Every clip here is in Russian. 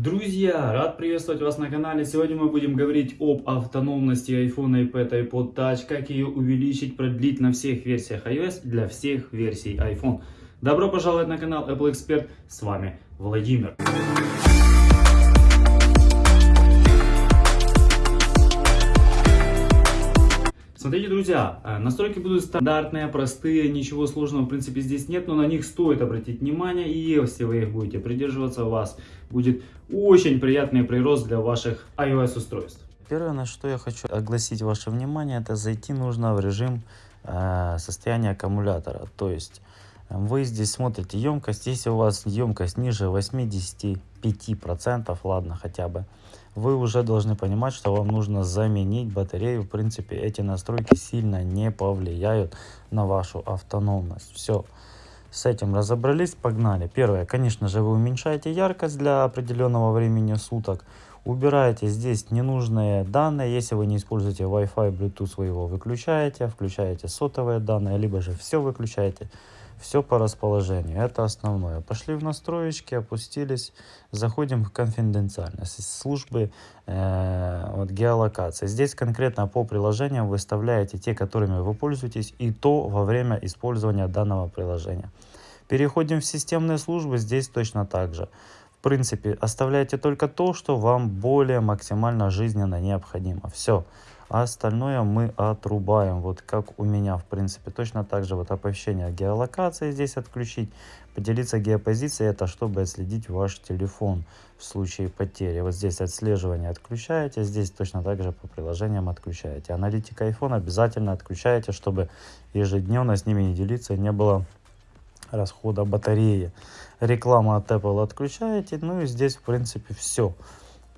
Друзья, рад приветствовать вас на канале. Сегодня мы будем говорить об автономности iPhone, iPad, iPod Touch, как ее увеличить, продлить на всех версиях iOS для всех версий iPhone. Добро пожаловать на канал Apple Expert, с вами Владимир. Друзья, э, настройки будут стандартные, простые, ничего сложного в принципе здесь нет, но на них стоит обратить внимание, и если вы их будете придерживаться, у вас будет очень приятный прирост для ваших iOS устройств. Первое, на что я хочу огласить ваше внимание, это зайти нужно в режим э, состояния аккумулятора. То есть э, вы здесь смотрите емкость, если у вас емкость ниже 85%, ладно хотя бы, вы уже должны понимать, что вам нужно заменить батарею. В принципе, эти настройки сильно не повлияют на вашу автономность. Все, с этим разобрались, погнали. Первое, конечно же, вы уменьшаете яркость для определенного времени суток. Убираете здесь ненужные данные. Если вы не используете Wi-Fi, Bluetooth, вы его выключаете. Включаете сотовые данные, либо же все выключаете. Все по расположению. Это основное. Пошли в настроечки, опустились. Заходим в конфиденциальность. Службы э, вот, геолокации. Здесь конкретно по приложениям выставляете те, которыми вы пользуетесь, и то во время использования данного приложения. Переходим в системные службы. Здесь точно так же. В принципе, оставляйте только то, что вам более максимально жизненно необходимо. Все а остальное мы отрубаем. Вот как у меня, в принципе, точно так же вот оповещение геолокации здесь отключить. Поделиться геопозицией, это чтобы отследить ваш телефон в случае потери. Вот здесь отслеживание отключаете, здесь точно так же по приложениям отключаете. Аналитика iPhone обязательно отключаете, чтобы ежедневно с ними не делиться, не было расхода батареи. Реклама от Apple отключаете, ну и здесь в принципе все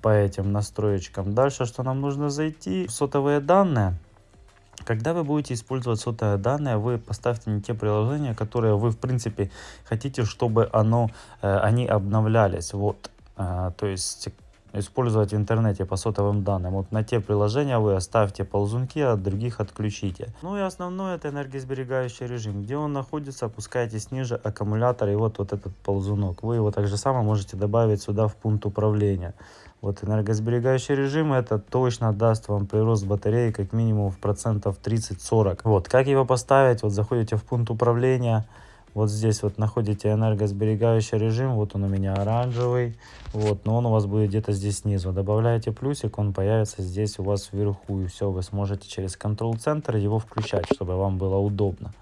по этим настроечкам. Дальше, что нам нужно зайти сотовые данные. Когда вы будете использовать сотовые данные, вы поставьте не те приложения, которые вы в принципе хотите, чтобы оно, э, они обновлялись. Вот, э, то есть использовать в интернете по сотовым данным. Вот на те приложения вы оставьте ползунки, а других отключите. Ну и основное это энергосберегающий режим. Где он находится, опускайтесь ниже аккумулятор и вот, вот этот ползунок. Вы его также само можете добавить сюда в пункт управления. Вот энергосберегающий режим это точно даст вам прирост батареи как минимум в процентов 30-40. Вот, как его поставить? Вот заходите в пункт управления, вот здесь вот находите энергосберегающий режим, вот он у меня оранжевый, вот, но он у вас будет где-то здесь снизу. Добавляете плюсик, он появится здесь у вас вверху, и все, вы сможете через контрол-центр его включать, чтобы вам было удобно.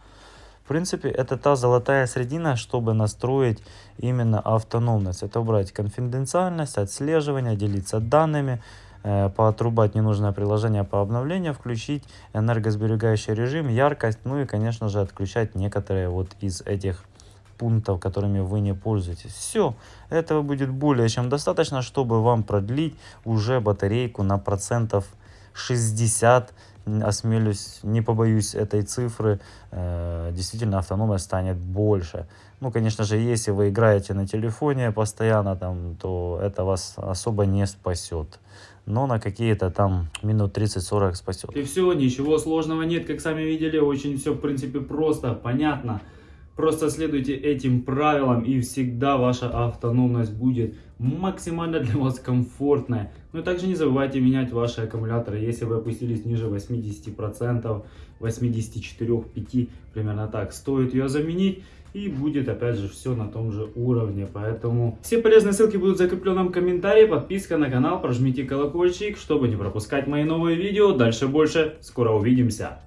В принципе, это та золотая средина, чтобы настроить именно автономность. Это убрать конфиденциальность, отслеживание, делиться данными, поотрубать ненужное приложение по обновлению, включить энергосберегающий режим, яркость, ну и, конечно же, отключать некоторые вот из этих пунктов, которыми вы не пользуетесь. Все, этого будет более чем достаточно, чтобы вам продлить уже батарейку на процентов 60 осмелюсь, не побоюсь этой цифры, э, действительно автономность станет больше. Ну, конечно же, если вы играете на телефоне постоянно, там, то это вас особо не спасет. Но на какие-то там минут 30-40 спасет. И все, ничего сложного нет, как сами видели, очень все в принципе просто, понятно. Просто следуйте этим правилам и всегда ваша автономность будет максимально для вас комфортная. Но также не забывайте менять ваши аккумуляторы. Если вы опустились ниже 80%, 84-5, примерно так, стоит ее заменить. И будет опять же все на том же уровне. Поэтому все полезные ссылки будут в закрепленном комментарии. Подписка на канал, прожмите колокольчик, чтобы не пропускать мои новые видео. Дальше больше. Скоро увидимся.